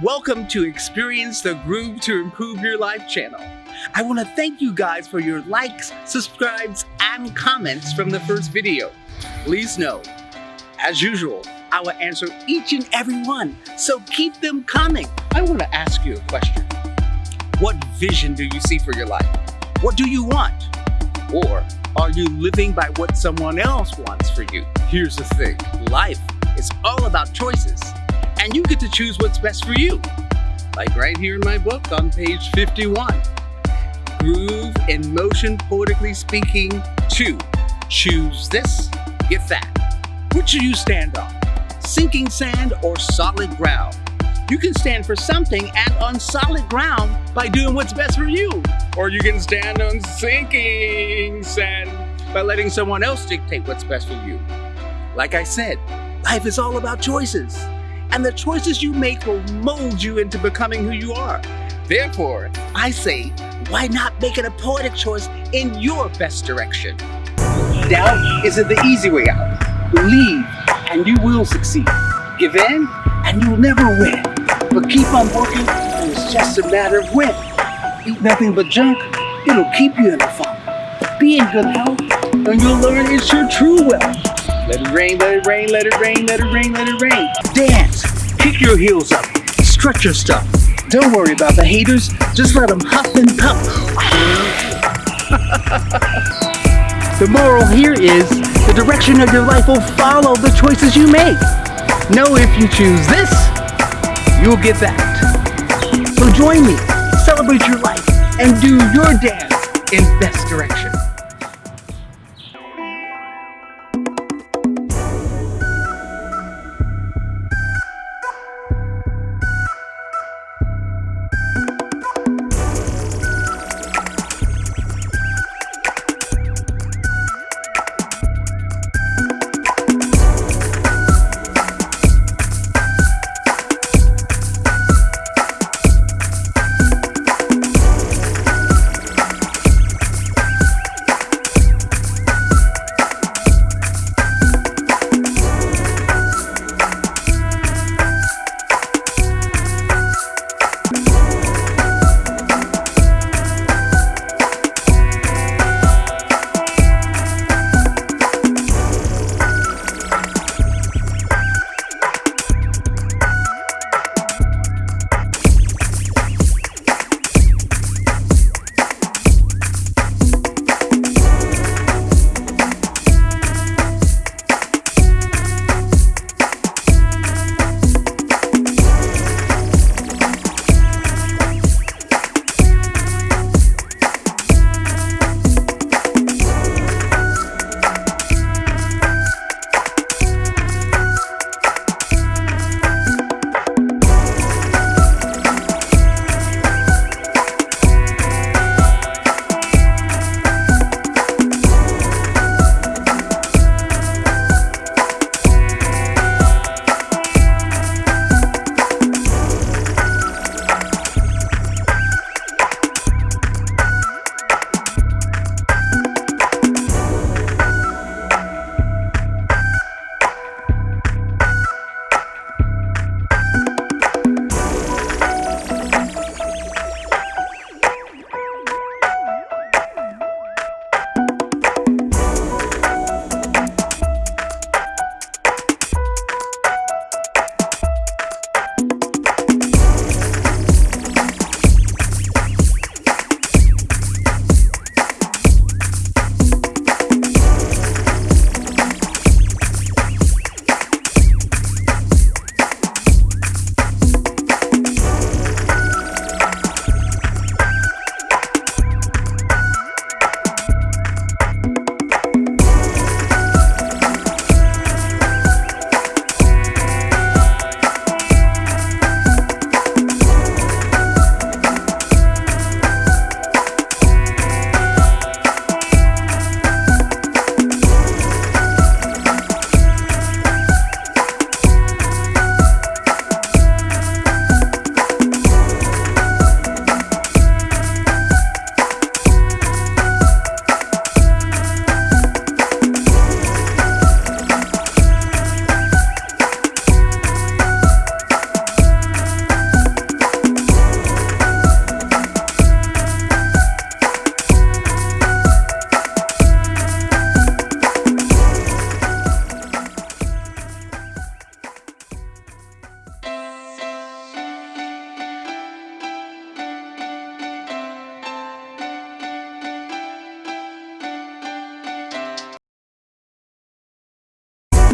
Welcome to Experience the Groove to Improve Your Life channel. I want to thank you guys for your likes, subscribes, and comments from the first video. Please know, as usual, I will answer each and every one, so keep them coming. I want to ask you a question. What vision do you see for your life? What do you want? Or are you living by what someone else wants for you? Here's the thing, life is all about choices, and you get to choose what's best for you. Like right here in my book on page 51. Groove in motion, poetically speaking, two. Choose this, get that. Which should you stand on? Sinking sand or solid ground? You can stand for something and on solid ground by doing what's best for you. Or you can stand on sinking sand by letting someone else dictate what's best for you. Like I said, life is all about choices. And the choices you make will mold you into becoming who you are. Therefore, I say, why not make it a poetic choice in your best direction? Doubt isn't the easy way out. Believe and you will succeed. Give in and you'll never win. But keep on working and it's just a matter of when. Eat nothing but junk, it'll keep you in the funk. Be in good health and you'll learn it's your true wealth. Let it rain, let it rain, let it rain, let it rain, let it rain. Dance, kick your heels up, stretch your stuff. Don't worry about the haters, just let them huff and puff. the moral here is the direction of your life will follow the choices you make. Know if you choose this, you'll get that. So join me, celebrate your life, and do your dance in best direction.